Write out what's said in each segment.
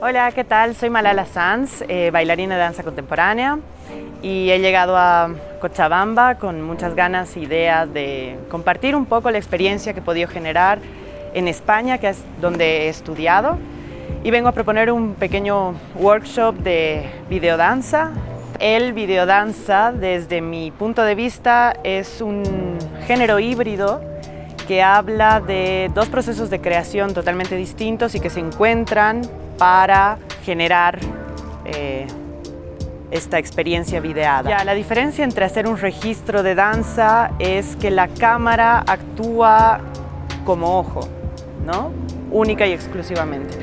Hola, ¿qué tal? Soy Malala Sanz, eh, bailarina de danza contemporánea y he llegado a Cochabamba con muchas ganas e ideas de compartir un poco la experiencia que he podido generar en España, que es donde he estudiado, y vengo a proponer un pequeño workshop de videodanza. El videodanza, desde mi punto de vista, es un género híbrido que habla de dos procesos de creación totalmente distintos y que se encuentran para generar eh, esta experiencia videada. Ya, la diferencia entre hacer un registro de danza es que la cámara actúa como ojo, ¿no? única y exclusivamente.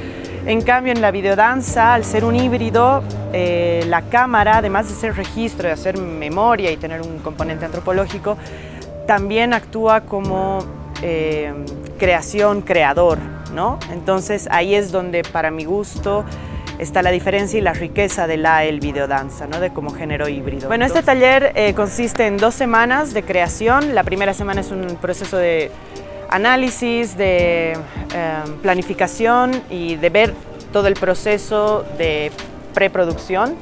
En cambio, en la videodanza, al ser un híbrido, eh, la cámara, además de ser registro, de hacer memoria y tener un componente antropológico, también actúa como eh, creación, creador, ¿no? Entonces ahí es donde para mi gusto está la diferencia y la riqueza de la el videodanza, ¿no? de como género híbrido. Bueno, este taller eh, consiste en dos semanas de creación. La primera semana es un proceso de análisis, de em, planificación y de ver todo el proceso de preproducción.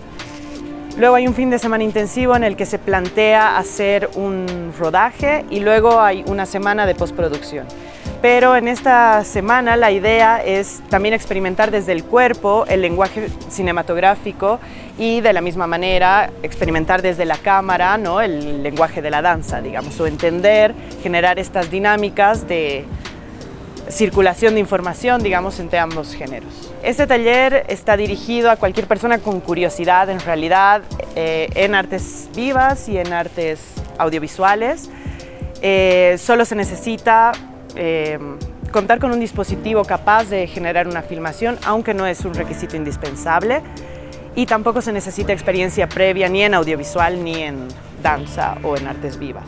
Luego hay un fin de semana intensivo en el que se plantea hacer un rodaje y luego hay una semana de postproducción pero en esta semana la idea es también experimentar desde el cuerpo el lenguaje cinematográfico y de la misma manera experimentar desde la cámara ¿no? el lenguaje de la danza, digamos, o entender, generar estas dinámicas de circulación de información, digamos, entre ambos géneros. Este taller está dirigido a cualquier persona con curiosidad, en realidad, eh, en artes vivas y en artes audiovisuales. Eh, solo se necesita eh, contar con un dispositivo capaz de generar una filmación, aunque no es un requisito indispensable, y tampoco se necesita experiencia previa ni en audiovisual ni en danza o en artes vivas.